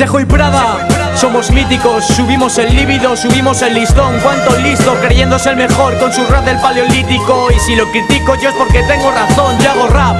Sejo y Prada somos míticos, subimos el líbido, subimos el listón. Cuánto listo, creyéndose el mejor con su rap del paleolítico. Y si lo critico yo es porque tengo razón, yo hago rap.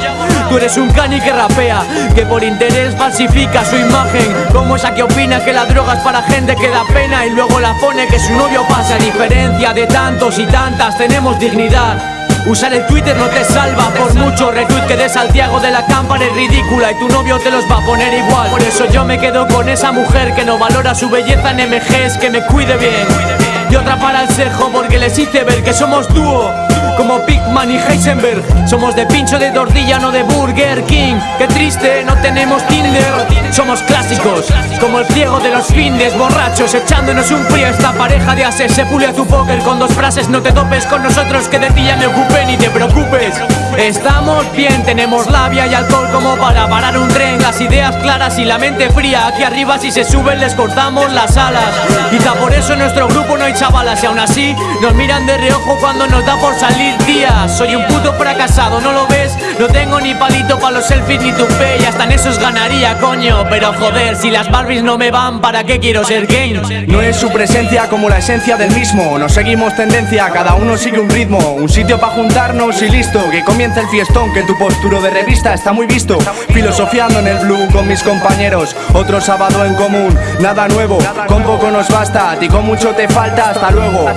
Tú eres un cani que rapea, que por interés falsifica su imagen. Como esa que opina que la droga es para gente que da pena Y luego la pone que su novio pasa A diferencia de tantos y tantas, tenemos dignidad Usar el Twitter no te salva Por mucho retweet que de Santiago de la cámpara es ridícula Y tu novio te los va a poner igual. Por eso yo me quedo con esa mujer que no valora su belleza en MGs Que me cuide bien. Y otra para el cejo porque les hice ver que somos dúo como Pigman y Heisenberg Somos de pincho de tortilla, no de Burger King. Qué triste, no tenemos Tinder. Somos clásicos, como el ciego de los findes Borrachos, echándonos un frío. Esta pareja de ases se pule a tu póker Con dos frases, no te topes con nosotros Que de ti ya me ocupé, ni te preocupes Estamos bien, tenemos labia y alcohol como para parar un tren. Las ideas claras y la mente fría Aquí arriba si se suben les cortamos las alas. Quizá por eso en nuestro grupo no hay chavalas Y aún así nos miran de reojo cuando nos da por salir días. Soy un puto fracasado, ¿no lo ves? No tengo ni palito para los selfies ni tupe Y hasta en esos ganaría, coño. Pero joder, si las Barbies no me van ¿Para qué quiero ser gay? No es su presencia como la esencia del mismo. No seguimos tendencia, cada uno sigue un ritmo. Un sitio para juntarnos y listo Que comience el fiestón, que tu posturo de revista está muy visto. Filosofiando en el blue con mis compañeros Otro sábado en común, nada nuevo. Con poco nos basta, a ti con mucho te falta Hasta luego,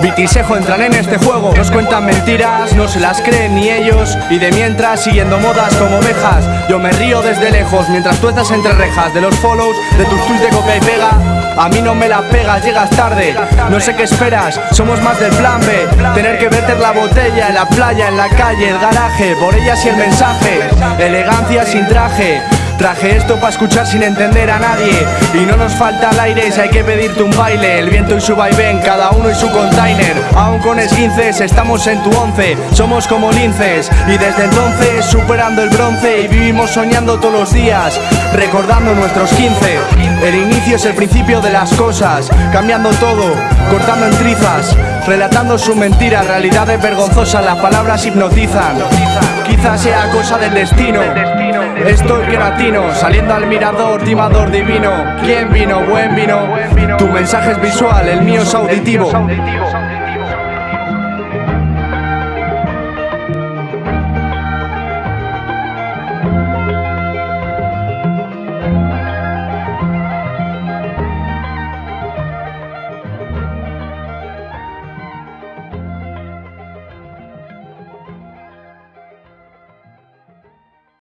Vitisejo entran en este juego Nos cuentan mentiras, no se las creen ni ellos. Y de mientras siguiendo modas como ovejas. Yo me río desde lejos mientras tú estás entre rejas De los follows, de tus tweets de coca y pega. A mí no me la pegas, llegas tarde. No sé qué esperas, somos más del plan B. Tener que verter la botella en la playa, en la calle, el garaje Por ellas y el mensaje, elegancia sin traje Traje esto para escuchar sin entender a nadie. Y no nos falta el aire si hay que pedirte un baile. El viento y su vaivén, cada uno y su container. Aún con esguinces, estamos en tu once. Somos como linces. Y desde entonces superando el bronce. Y vivimos soñando todos los días Recordando nuestros 15 El inicio es el principio de las cosas. Cambiando todo, cortando en trizas. Relatando su mentira, realidades vergonzosas. Las palabras hipnotizan. Quizás sea cosa del destino. Estoy saliendo al mirador, timador divino. ¿Quién vino? Buen vino. Tu mensaje es visual, el mío es auditivo